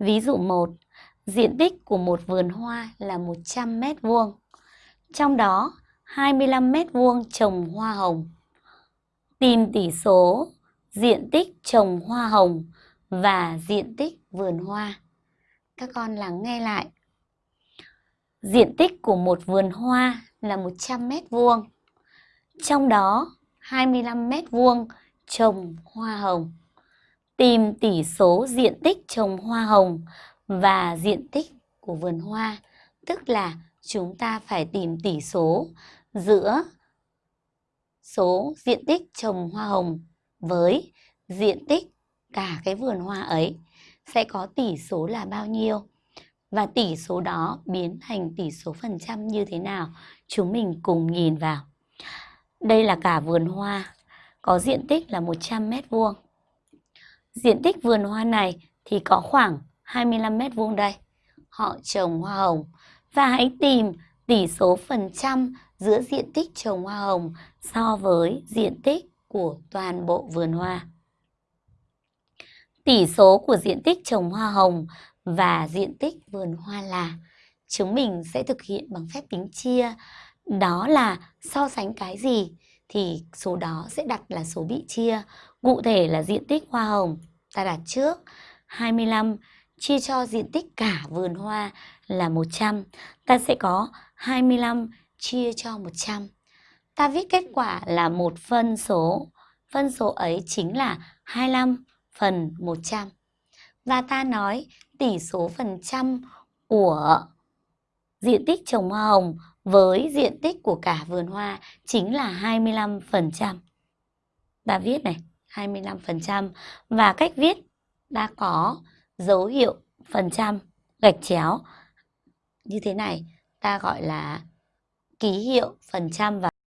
Ví dụ 1, diện tích của một vườn hoa là 100 mét vuông. Trong đó 25 mét vuông trồng hoa hồng. Tìm tỷ số diện tích trồng hoa hồng và diện tích vườn hoa. Các con lắng nghe lại. Diện tích của một vườn hoa là 100 mét vuông. Trong đó 25 mét vuông trồng hoa hồng. Tìm tỷ số diện tích trồng hoa hồng và diện tích của vườn hoa, tức là chúng ta phải tìm tỷ số giữa số diện tích trồng hoa hồng với diện tích cả cái vườn hoa ấy. Sẽ có tỷ số là bao nhiêu? Và tỷ số đó biến thành tỷ số phần trăm như thế nào? Chúng mình cùng nhìn vào. Đây là cả vườn hoa. Có diện tích là 100 mét vuông diện tích vườn hoa này thì có khoảng 25 mét vuông đây họ trồng hoa hồng và hãy tìm tỷ số phần trăm giữa diện tích trồng hoa hồng so với diện tích của toàn bộ vườn hoa. Tỷ số của diện tích trồng hoa hồng và diện tích vườn hoa là chúng mình sẽ thực hiện bằng phép tính chia. Đó là so sánh cái gì thì số đó sẽ đặt là số bị chia. Cụ thể là diện tích hoa hồng ta đặt trước 25 chia cho diện tích cả vườn hoa là 100. Ta sẽ có 25 chia cho 100. Ta viết kết quả là một phân số. Phân số ấy chính là 25 phần 100. Và ta nói tỷ số phần trăm của diện tích trồng hoa hồng với diện tích của cả vườn hoa chính là 25%. Ta viết này, 25% và cách viết đã có dấu hiệu phần trăm gạch chéo như thế này ta gọi là ký hiệu phần trăm và